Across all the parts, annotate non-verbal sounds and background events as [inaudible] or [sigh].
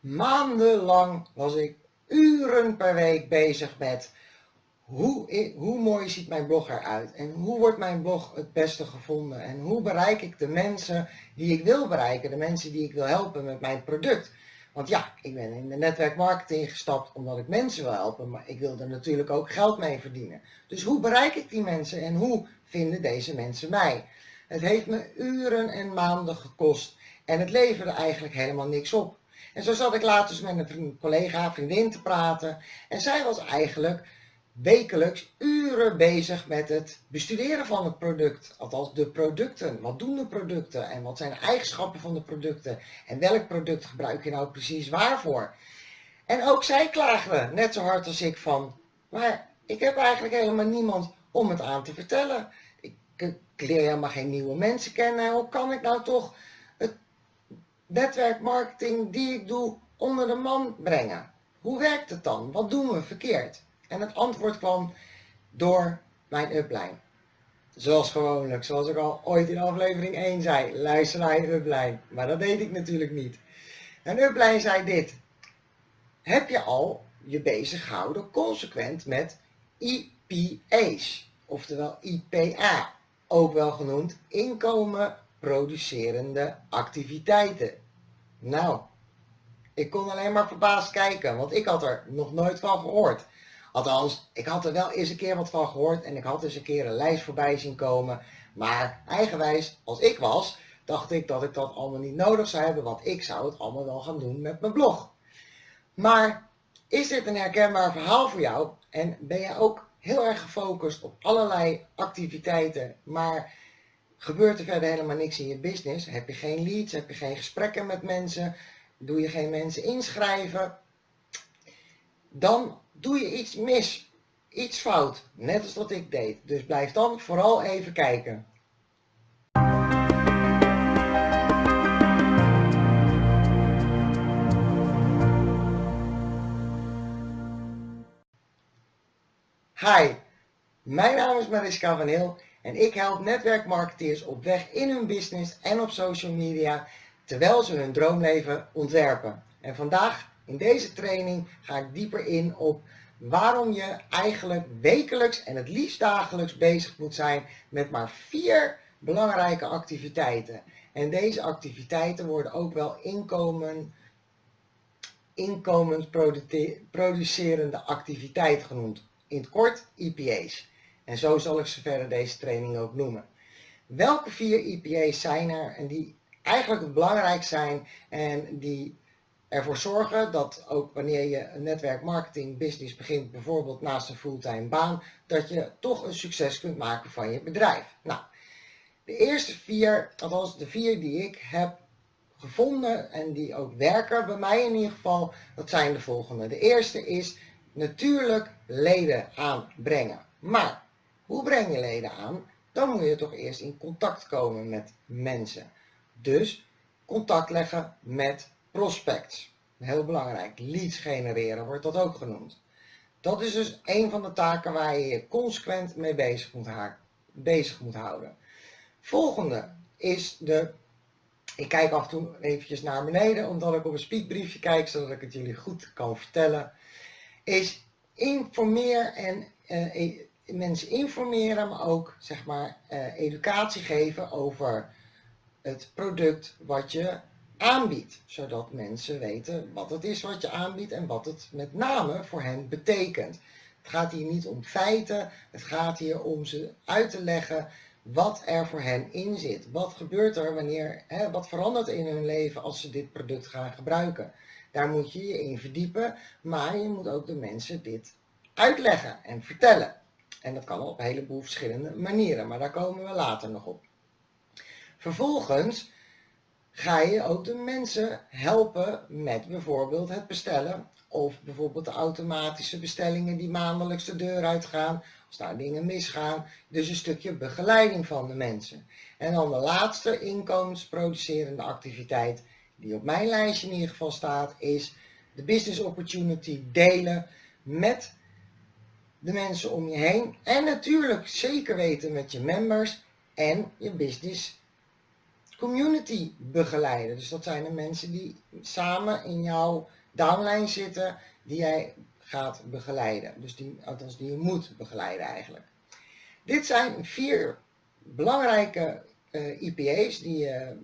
Maandenlang was ik uren per week bezig met hoe, hoe mooi ziet mijn blog eruit en hoe wordt mijn blog het beste gevonden en hoe bereik ik de mensen die ik wil bereiken, de mensen die ik wil helpen met mijn product. Want ja, ik ben in de netwerkmarketing gestapt omdat ik mensen wil helpen, maar ik wil er natuurlijk ook geld mee verdienen. Dus hoe bereik ik die mensen en hoe vinden deze mensen mij? Het heeft me uren en maanden gekost en het leverde eigenlijk helemaal niks op. En zo zat ik later met een collega, vriendin te praten en zij was eigenlijk wekelijks uren bezig met het bestuderen van het product. Althans de producten. Wat doen de producten en wat zijn de eigenschappen van de producten en welk product gebruik je nou precies waarvoor. En ook zij klaagde net zo hard als ik van, maar ik heb eigenlijk helemaal niemand om het aan te vertellen. Ik, ik leer helemaal geen nieuwe mensen kennen. Hoe kan ik nou toch netwerkmarketing die ik doe onder de man brengen? Hoe werkt het dan? Wat doen we verkeerd? En het antwoord kwam door mijn upline. Zoals gewoonlijk, zoals ik al ooit in aflevering 1 zei, luister naar je upline. Maar dat deed ik natuurlijk niet. Een upline zei dit. Heb je al je bezig gehouden consequent met IPA's, oftewel IPA, ook wel genoemd inkomen producerende activiteiten. Nou, ik kon alleen maar verbaasd kijken, want ik had er nog nooit van gehoord. Althans, ik had er wel eens een keer wat van gehoord en ik had eens een keer een lijst voorbij zien komen. Maar eigenwijs als ik was, dacht ik dat ik dat allemaal niet nodig zou hebben, want ik zou het allemaal wel gaan doen met mijn blog. Maar is dit een herkenbaar verhaal voor jou en ben je ook heel erg gefocust op allerlei activiteiten, maar gebeurt er verder helemaal niks in je business? Heb je geen leads, heb je geen gesprekken met mensen, doe je geen mensen inschrijven? Dan doe je iets mis, iets fout, net als wat ik deed. Dus blijf dan vooral even kijken. Hi, mijn naam is Mariska van Heel en ik help netwerkmarketeers op weg in hun business en op social media terwijl ze hun droomleven ontwerpen. En vandaag in deze training ga ik dieper in op waarom je eigenlijk wekelijks en het liefst dagelijks bezig moet zijn met maar vier belangrijke activiteiten. En deze activiteiten worden ook wel inkomen, inkomensproducerende activiteit genoemd. In het kort IPA's. En zo zal ik ze verder deze training ook noemen. Welke vier IPA's zijn er en die eigenlijk belangrijk zijn en die ervoor zorgen dat ook wanneer je een netwerkmarketing business begint, bijvoorbeeld naast een fulltime baan, dat je toch een succes kunt maken van je bedrijf. Nou, de eerste vier, althans de vier die ik heb gevonden en die ook werken, bij mij in ieder geval, dat zijn de volgende. De eerste is natuurlijk leden aanbrengen. Maar hoe breng je leden aan? Dan moet je toch eerst in contact komen met mensen. Dus contact leggen met prospects. Heel belangrijk. Leads genereren wordt dat ook genoemd. Dat is dus een van de taken waar je je consequent mee bezig moet, bezig moet houden. Volgende is de... Ik kijk af en toe eventjes naar beneden, omdat ik op een speakbriefje kijk, zodat ik het jullie goed kan vertellen. Is informeer en uh, mensen informeren, maar ook zeg maar uh, educatie geven over het product wat je aanbiedt, zodat mensen weten wat het is wat je aanbiedt en wat het met name voor hen betekent. Het gaat hier niet om feiten, het gaat hier om ze uit te leggen wat er voor hen in zit. Wat gebeurt er wanneer, hè, wat verandert in hun leven als ze dit product gaan gebruiken. Daar moet je je in verdiepen, maar je moet ook de mensen dit uitleggen en vertellen. En dat kan op een heleboel verschillende manieren, maar daar komen we later nog op. Vervolgens ga je ook de mensen helpen met bijvoorbeeld het bestellen of bijvoorbeeld de automatische bestellingen die maandelijks de deur uitgaan, als daar dingen misgaan. Dus een stukje begeleiding van de mensen. En dan de laatste inkomensproducerende activiteit die op mijn lijstje in ieder geval staat, is de business opportunity delen met de mensen om je heen. En natuurlijk zeker weten met je members en je business community begeleiden. Dus dat zijn de mensen die samen in jouw downline zitten, die jij gaat begeleiden. Dus die, althans die je moet begeleiden eigenlijk. Dit zijn vier belangrijke eh, IPA's die je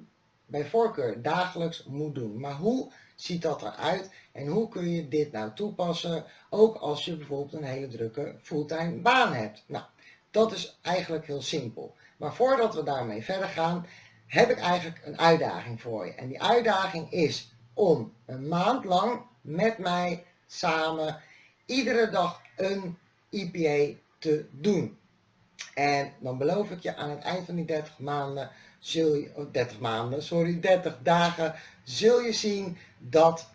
bij voorkeur dagelijks moet doen. Maar hoe ziet dat eruit en hoe kun je dit nou toepassen, ook als je bijvoorbeeld een hele drukke fulltime baan hebt? Nou, dat is eigenlijk heel simpel. Maar voordat we daarmee verder gaan, heb ik eigenlijk een uitdaging voor je. En die uitdaging is om een maand lang met mij samen iedere dag een IPA te doen. En dan beloof ik je aan het eind van die 30 maanden, zul je, 30 maanden, sorry, 30 dagen, zul je zien dat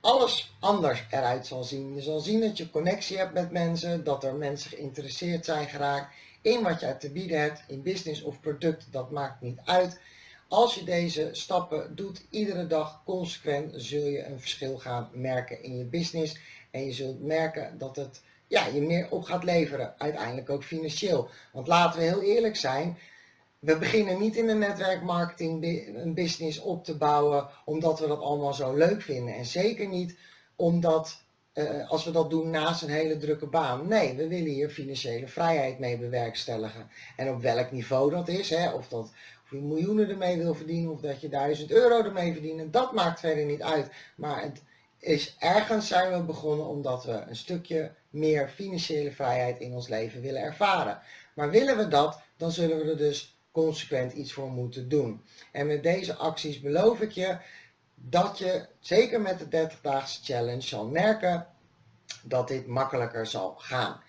alles anders eruit zal zien. Je zal zien dat je connectie hebt met mensen, dat er mensen geïnteresseerd zijn geraakt in wat jij te bieden hebt, in business of product, dat maakt niet uit. Als je deze stappen doet, iedere dag consequent, zul je een verschil gaan merken in je business. En je zult merken dat het ja, je meer op gaat leveren, uiteindelijk ook financieel. Want laten we heel eerlijk zijn, we beginnen niet in de netwerkmarketing een business op te bouwen omdat we dat allemaal zo leuk vinden. En zeker niet omdat uh, als we dat doen naast een hele drukke baan. Nee, we willen hier financiële vrijheid mee bewerkstelligen. En op welk niveau dat is, hè, of, dat, je miljoenen ermee wil verdienen of dat je duizend euro ermee verdient, dat maakt verder niet uit. Maar het is ergens zijn we begonnen omdat we een stukje meer financiële vrijheid in ons leven willen ervaren. Maar willen we dat, dan zullen we er dus consequent iets voor moeten doen. En met deze acties beloof ik je dat je zeker met de 30-daagse challenge zal merken dat dit makkelijker zal gaan.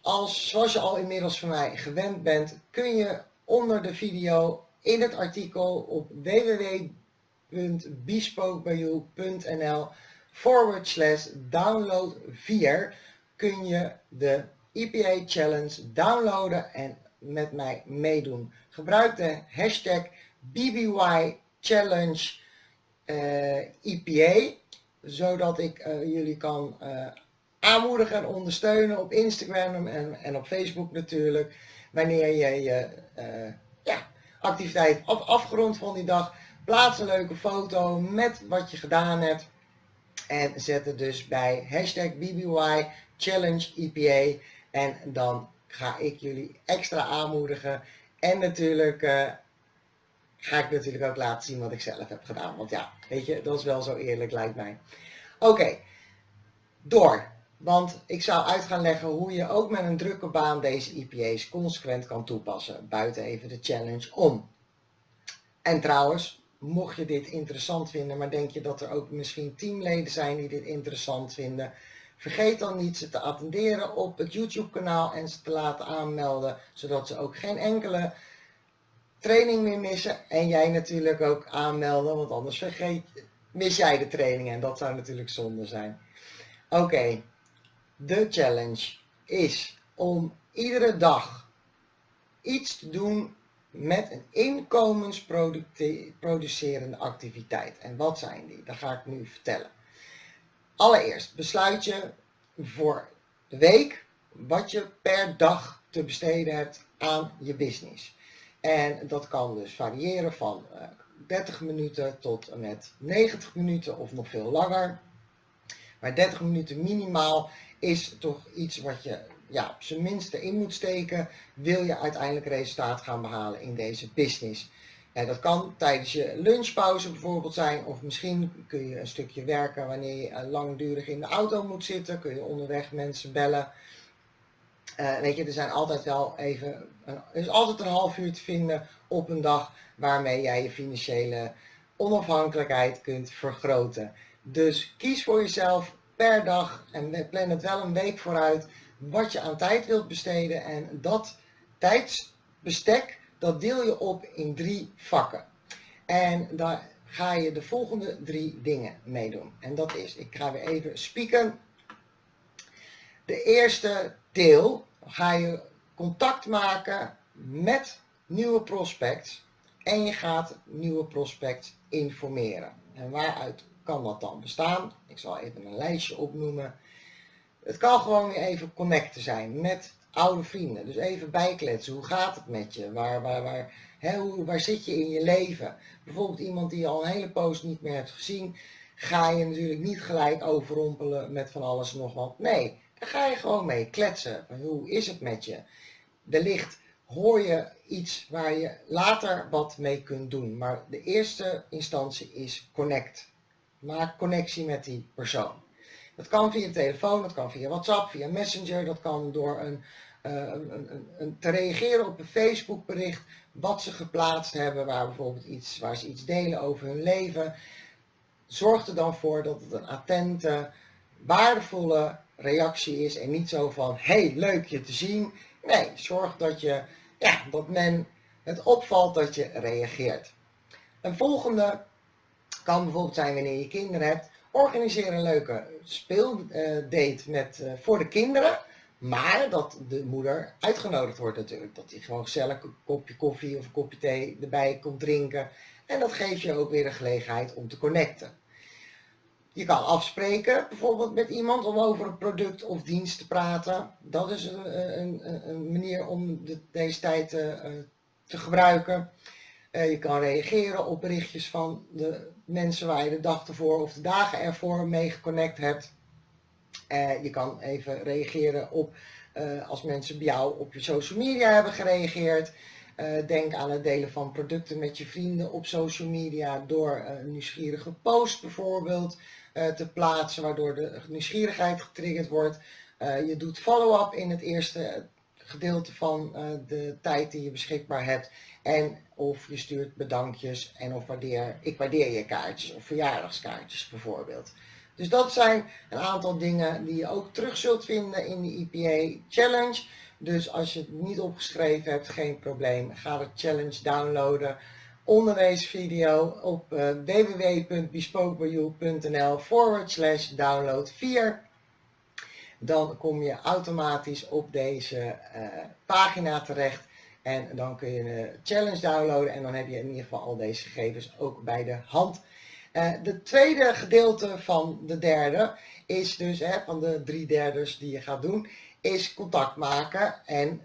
Als, zoals je al inmiddels van mij gewend bent, kun je onder de video in het artikel op www.bespokebyyou.nl forward slash download 4 kun je de EPA Challenge downloaden en met mij meedoen. Gebruik de hashtag BBY Challenge uh, eh, zodat ik uh, jullie kan uh, aanmoedigen en ondersteunen op Instagram en, en op Facebook natuurlijk. Wanneer je je ja, activiteit af, afgerond van die dag, plaats een leuke foto met wat je gedaan hebt. En zet het dus bij hashtag BBY. En dan ga ik jullie extra aanmoedigen. En natuurlijk uh, ga ik natuurlijk ook laten zien wat ik zelf heb gedaan. Want ja, weet je, dat is wel zo eerlijk lijkt mij. Oké, door. Want ik zou uit gaan leggen hoe je ook met een drukke baan deze IPA's consequent kan toepassen. Buiten even de challenge om. En trouwens, mocht je dit interessant vinden, maar denk je dat er ook misschien teamleden zijn die dit interessant vinden. Vergeet dan niet ze te attenderen op het YouTube kanaal en ze te laten aanmelden, zodat ze ook geen enkele training meer missen. En jij natuurlijk ook aanmelden, want anders vergeet, mis jij de training en dat zou natuurlijk zonde zijn. Oké, de challenge is om iedere dag iets te doen met een inkomensproducerende activiteit. En wat zijn die? Dat ga ik nu vertellen. Allereerst besluit je voor de week wat je per dag te besteden hebt aan je business. En dat kan dus variëren van 30 eh, minuten tot met 90 minuten of nog veel langer. Maar 30 minuten minimaal is toch iets wat je ja, op zijn minste in moet steken, wil je uiteindelijk resultaat gaan behalen in deze business. En dat kan tijdens je lunchpauze bijvoorbeeld zijn, of misschien kun je een stukje werken wanneer je eh, langdurig in de auto moet zitten, kun je onderweg mensen bellen. Uh, weet je, er zijn altijd wel even, er is altijd een half uur te vinden op een dag waarmee jij je financiële onafhankelijkheid kunt vergroten. Dus kies voor jezelf per dag en plan het wel een week vooruit wat je aan tijd wilt besteden en dat tijdsbestek dat deel je op in drie vakken. En daar ga je de volgende drie dingen mee doen. En dat is, ik ga weer even spieken. De eerste deel ga je contact maken met nieuwe prospects en je gaat nieuwe prospects informeren. En waaruit kan dat dan bestaan? Ik zal even een lijstje opnoemen. Het kan gewoon weer even connecten zijn met oude vrienden. Dus even bijkletsen. Hoe gaat het met je? Waar, waar, waar hoe, waar zit je in je leven? Bijvoorbeeld iemand die je al een hele poos niet meer hebt gezien, ga je natuurlijk niet gelijk overrompelen met van alles en nog wat. Nee, daar ga je gewoon mee kletsen. Hoe is het met je? Wellicht hoor je iets waar je later wat mee kunt doen. Maar de eerste instantie is connect. Maak connectie met die persoon. Dat kan via telefoon, dat kan via WhatsApp, via Messenger, dat kan door een, uh, een, een, een, te reageren op een Facebook bericht wat ze geplaatst hebben, waar bijvoorbeeld iets, waar ze iets delen over hun leven. Zorg er dan voor dat het een attente, waardevolle reactie is en niet zo van, hey, leuk je te zien. Nee, zorg dat, je, ja, dat men het opvalt dat je reageert. Een volgende kan bijvoorbeeld zijn wanneer je kinderen hebt. Organiseer een leuke speeldate met, uh, voor de kinderen. Maar dat de moeder uitgenodigd wordt natuurlijk. Dat hij gewoon gezellig een kopje koffie of een kopje thee erbij komt drinken. En dat geeft je ook weer de gelegenheid om te connecten. Je kan afspreken bijvoorbeeld met iemand om over een product of dienst te praten. Dat is een, een, een manier om de, deze tijd uh, te gebruiken. Je kan reageren op berichtjes van de mensen waar je de dag ervoor of de dagen ervoor mee geconnect hebt. Uh, je kan even reageren op als mensen bij jou op je social media hebben gereageerd. denk aan het delen van producten met je vrienden op social media door een nieuwsgierige post bijvoorbeeld. Eh, te plaatsen, waardoor de nieuwsgierigheid getriggerd wordt. Eh, je doet follow-up in het eerste gedeelte van eh, de tijd die je beschikbaar hebt. En of je stuurt bedankjes en of waardeer, ik waardeer je kaartjes of verjaardagskaartjes bijvoorbeeld. Dus dat zijn een aantal dingen die je ook terug zult vinden in de IPA Challenge. Dus als je het niet opgeschreven hebt, geen probleem. Ga de challenge downloaden onder deze video op www.bespokebyou.nl forward slash download 4. Dan kom je automatisch op deze uh, pagina terecht en dan kun je de challenge downloaden en dan heb je in ieder geval al deze gegevens ook bij de hand. Uh, de tweede gedeelte van de derde is dus, hè, van de drie derdes die je gaat doen, is contact maken en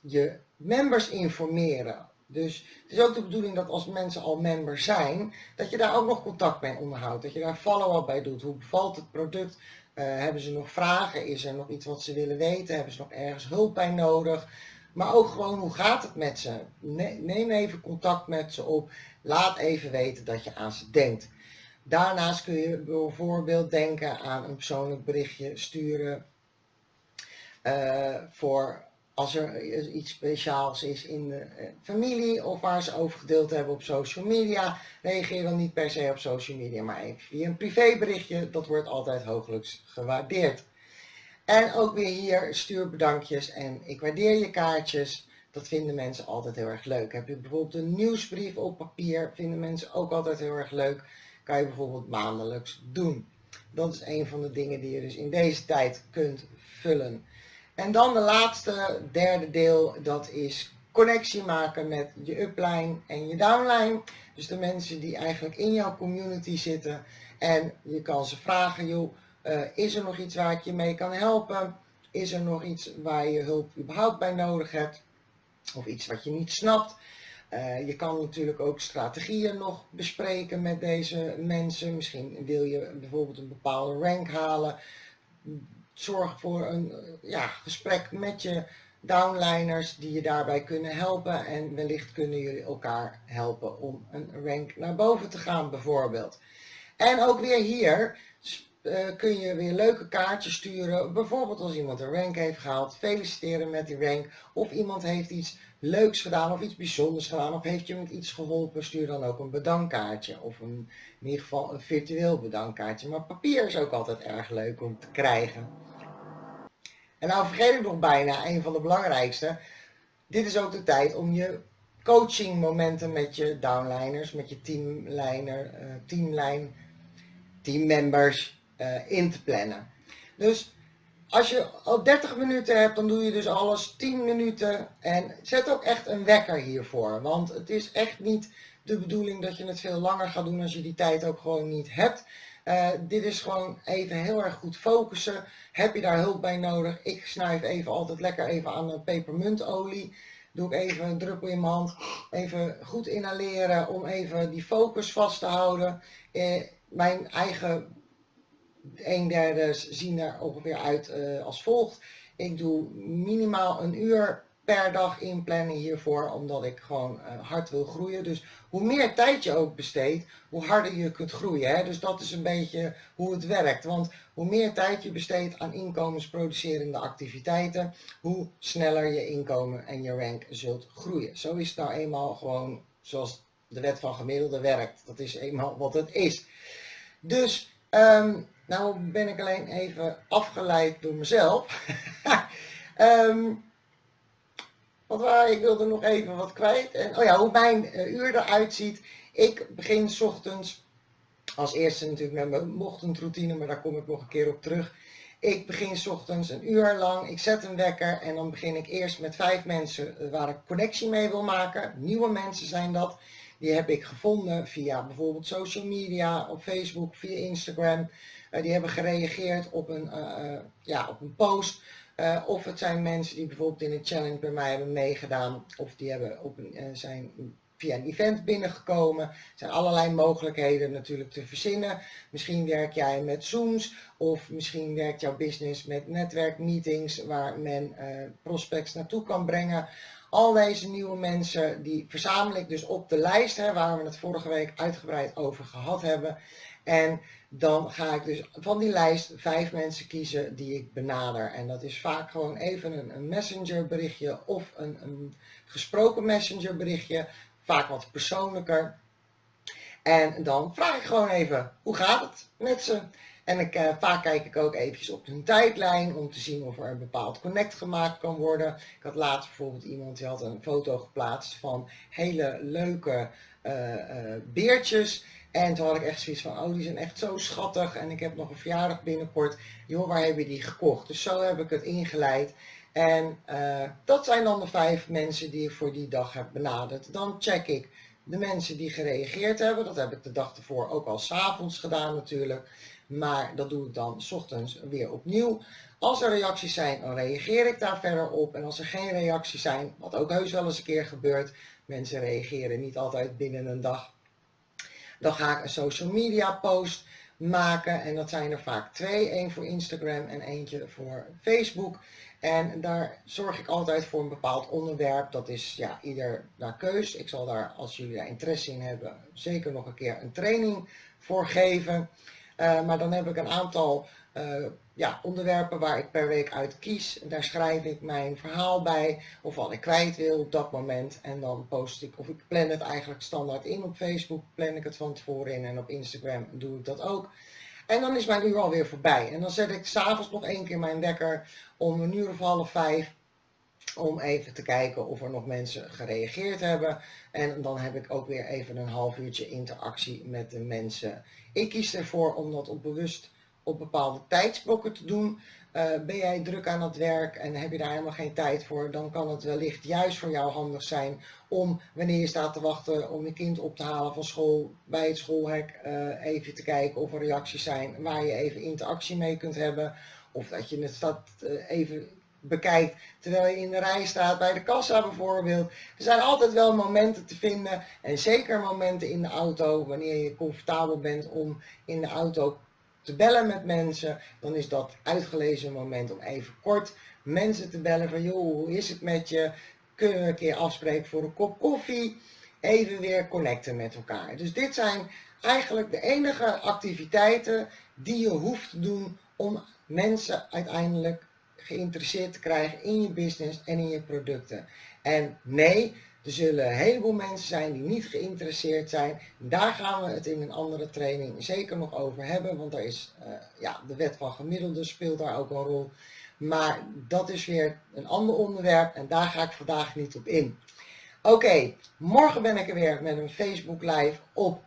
je members informeren dus het is ook de bedoeling dat als mensen al member zijn, dat je daar ook nog contact mee onderhoudt. Dat je daar follow-up bij doet. Hoe bevalt het product? Uh, hebben ze nog vragen? Is er nog iets wat ze willen weten? Hebben ze nog ergens hulp bij nodig? Maar ook gewoon hoe gaat het met ze? Neem even contact met ze op. Laat even weten dat je aan ze denkt. Daarnaast kun je bijvoorbeeld denken aan een persoonlijk berichtje sturen uh, voor als er iets speciaals is in de eh, familie of waar ze over gedeeld hebben op social media, reageer dan niet per se op social media, maar even via een privéberichtje. Dat wordt altijd hooglijks gewaardeerd. En ook weer hier stuur bedankjes en ik waardeer je kaartjes. Dat vinden mensen altijd heel erg leuk. Heb je bijvoorbeeld een nieuwsbrief op papier, vinden mensen ook altijd heel erg leuk. Kan je bijvoorbeeld maandelijks doen. Dat is een van de dingen die je dus in deze tijd kunt vullen. En dan de laatste, derde deel, dat is connectie maken met je upline en je downline. Dus de mensen die eigenlijk in jouw community zitten. En je kan ze vragen, joh, uh, is er nog iets waar ik je mee kan helpen? Is er nog iets waar je hulp überhaupt bij nodig hebt? Of iets wat je niet snapt? Uh, je kan natuurlijk ook strategieën nog bespreken met deze mensen. Misschien wil je bijvoorbeeld een bepaalde rank halen zorg voor een ja, gesprek met je downliners die je daarbij kunnen helpen en wellicht kunnen jullie elkaar helpen om een rank naar boven te gaan bijvoorbeeld. En ook weer hier uh, kun je weer leuke kaartjes sturen. Bijvoorbeeld als iemand een rank heeft gehaald, feliciteren met die rank. Of iemand heeft iets leuks gedaan of iets bijzonders gedaan of heeft je met iets geholpen, stuur dan ook een bedankkaartje. Of in ieder geval een virtueel bedankkaartje. Maar papier is ook altijd erg leuk om te krijgen. En nou vergeet ik nog bijna een van de belangrijkste. Dit is ook de tijd om je coaching momenten met je downliners, met je teamliner, uh, teamlijn, teammembers uh, in te plannen. Dus als je al 30 minuten hebt, dan doe je dus alles 10 minuten. En zet ook echt een wekker hiervoor. Want het is echt niet de bedoeling dat je het veel langer gaat doen als je die tijd ook gewoon niet hebt. Uh, dit is gewoon even heel erg goed focussen. Heb je daar hulp bij nodig? Ik snuif even altijd lekker even aan de pepermuntolie. doe ik even een druppel in mijn hand, even goed inhaleren om even die focus vast te houden. Eh, mijn eigen een derde zien er ongeveer uit uh, als volgt. Ik doe minimaal een uur per dag inplannen hiervoor, omdat ik gewoon uh, hard wil groeien. Dus hoe meer tijd je ook besteedt, hoe harder je kunt groeien. Hè? Dus dat is een beetje hoe het werkt. Want hoe meer tijd je besteedt aan inkomensproducerende activiteiten, hoe sneller je inkomen en je rank zult groeien. Zo is het nou eenmaal gewoon zoals de wet van gemiddelde werkt. Dat is eenmaal wat het is. Dus, um, nou ben ik alleen even afgeleid door mezelf. um, [laughs] wat waar, ik wilde nog even wat kwijt. En, oh ja, hoe mijn uh, uur eruit ziet. Ik begin s ochtends, als eerste natuurlijk met mijn ochtendroutine, maar daar kom ik nog een keer op terug. Ik begin s ochtends een uur lang, ik zet een wekker en dan begin ik eerst met vijf mensen eh, waar ik connectie mee wil maken. Nieuwe mensen zijn dat. Die heb ik gevonden via bijvoorbeeld social media, op Facebook, via Instagram. Uh, die hebben gereageerd op een, uh, ja, op een post. Of het zijn mensen die bijvoorbeeld in een challenge bij mij hebben meegedaan. Of die hebben op een, zijn via een event binnengekomen. Er zijn allerlei mogelijkheden natuurlijk te verzinnen. Misschien werk jij met Zooms of misschien werkt jouw business met netwerkmeetings waar men prospects naartoe kan brengen. Al deze nieuwe mensen die verzamel ik dus op de lijst, hè, waar we het vorige week uitgebreid over gehad hebben. En dan ga ik dus van die lijst vijf mensen kiezen die ik benader. En dat is vaak gewoon even een, messenger berichtje of een, een gesproken messenger berichtje. Vaak wat persoonlijker. En dan vraag ik gewoon even, hoe gaat het met ze? En ik, uh, vaak kijk ik ook eventjes op hun tijdlijn om te zien of er een bepaald connect gemaakt kan worden. Ik had laatst bijvoorbeeld iemand die had een foto geplaatst van hele leuke uh, beertjes. En toen had ik echt zoiets van, oh die zijn echt zo schattig en ik heb nog een verjaardag binnenkort. Joh, waar heb je die gekocht? Dus zo heb ik het ingeleid. En dat zijn dan de vijf mensen die ik voor die dag heb benaderd. Dan check ik de mensen die gereageerd hebben. Dat heb ik de dag ervoor ook al s'avonds gedaan natuurlijk. Maar dat doe ik dan s ochtends weer opnieuw. Als er reacties zijn, dan reageer ik daar verder op. En als er geen reacties zijn, wat ook heus wel eens een keer gebeurt, mensen reageren niet altijd binnen een dag, dan ga ik een social media post maken. En dat zijn er vaak twee, één voor Instagram en eentje voor Facebook. En daar zorg ik altijd voor een bepaald onderwerp. Dat is ja, ieder naar keus. Ik zal daar, als jullie daar interesse in hebben, zeker nog een keer een training voor geven. Uh, maar dan heb ik een aantal uh, ja, onderwerpen waar ik per week uit kies. Daar schrijf ik mijn verhaal bij of wat ik kwijt wil op dat moment. En dan post ik, of ik plan het eigenlijk standaard in op Facebook, plan ik het van tevoren in en op Instagram doe ik dat ook. En dan is mijn uur alweer voorbij. En dan zet ik s'avonds nog één keer mijn wekker om een uur of half vijf om even te kijken of er nog mensen gereageerd hebben. En dan heb ik ook weer even een half uurtje interactie met de mensen. Ik kies ervoor om dat op bewust op bepaalde tijdsblokken te doen. Uh, ben jij druk aan het werk en heb je daar helemaal geen tijd voor, dan kan het wellicht juist voor jou handig zijn om, wanneer je staat te wachten om je kind op te halen van school, bij het schoolhek uh, even te kijken of er reacties zijn waar je even interactie mee kunt hebben. Of dat je het staat uh, even bekijkt terwijl je in de rij staat bij de kassa bijvoorbeeld. Er zijn altijd wel momenten te vinden en zeker momenten in de auto wanneer je comfortabel bent om in de auto te bellen met mensen. Dan is dat uitgelezen moment om even kort mensen te bellen van joh hoe is het met je? Kunnen we een keer afspreken voor een kop koffie? Even weer connecten met elkaar. Dus dit zijn eigenlijk de enige activiteiten die je hoeft te doen om mensen uiteindelijk geïnteresseerd te krijgen in je business en in je producten. En nee, er zullen een heleboel mensen zijn die niet geïnteresseerd zijn. Daar gaan we het in een andere training zeker nog over hebben, want daar is, uh, ja, de wet van gemiddelde speelt daar ook een rol. Maar dat is weer een ander onderwerp en daar ga ik vandaag niet op in. Oké, morgen ben ik er weer met een Facebook live op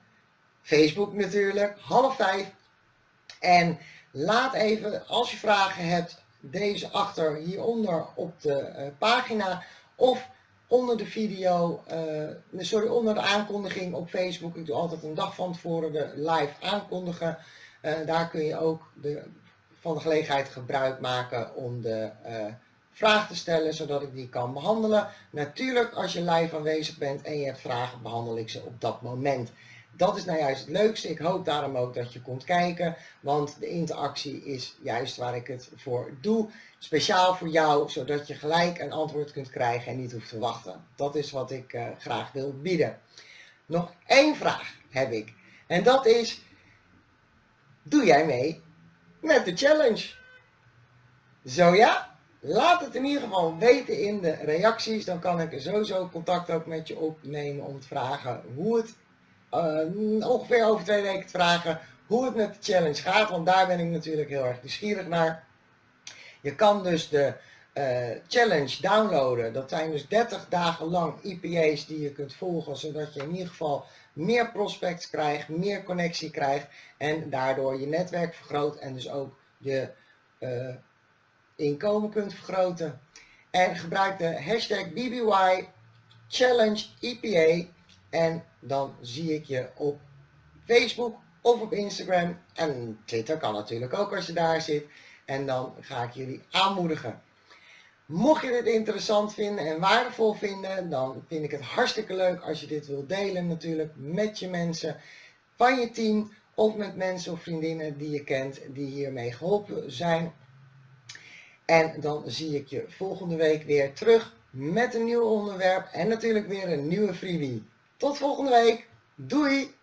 Facebook natuurlijk, half vijf. En laat even, als je vragen hebt, deze achter hieronder op de uh, pagina of onder de video, uh, sorry, onder de aankondiging op Facebook. Ik doe altijd een dag van tevoren de live aankondigen. Uh, daar kun je ook de, van de gelegenheid gebruik maken om de vraag te stellen zodat ik die kan behandelen. Natuurlijk als je live aanwezig bent en je hebt vragen behandel ik ze op dat moment. Dat is nou juist het leukste. Ik hoop daarom ook dat je komt kijken, want de interactie is juist waar ik het voor doe. Speciaal voor jou, zodat je gelijk een antwoord kunt krijgen en niet hoeft te wachten. Dat is wat ik uh, graag wil bieden. Nog één vraag heb ik. En dat is, doe jij mee met de challenge? Zo ja? Laat het in ieder geval weten in de reacties. Dan kan ik sowieso contact ook met je opnemen om te vragen hoe het, uh, ongeveer over twee weken te vragen, hoe het met de challenge gaat. Want daar ben ik natuurlijk heel erg nieuwsgierig naar. Je kan dus de uh, challenge downloaden. Dat zijn dus 30 dagen lang IPA's die je kunt volgen. Zodat je in ieder geval meer prospects krijgt, meer connectie krijgt. En daardoor je netwerk vergroot en dus ook je uh, inkomen kunt vergroten. En gebruik de hashtag BBY Challenge EPA en dan zie ik je op Facebook of op Instagram en Twitter kan natuurlijk ook als je daar zit. En dan ga ik jullie aanmoedigen. Mocht je dit interessant vinden en waardevol vinden, dan vind ik het hartstikke leuk als je dit wilt delen natuurlijk met je mensen van je team of met mensen of vriendinnen die je kent die hiermee geholpen zijn en dan zie ik je volgende week weer terug met een nieuw onderwerp en natuurlijk weer een nieuwe freebie. Tot volgende week. Doei!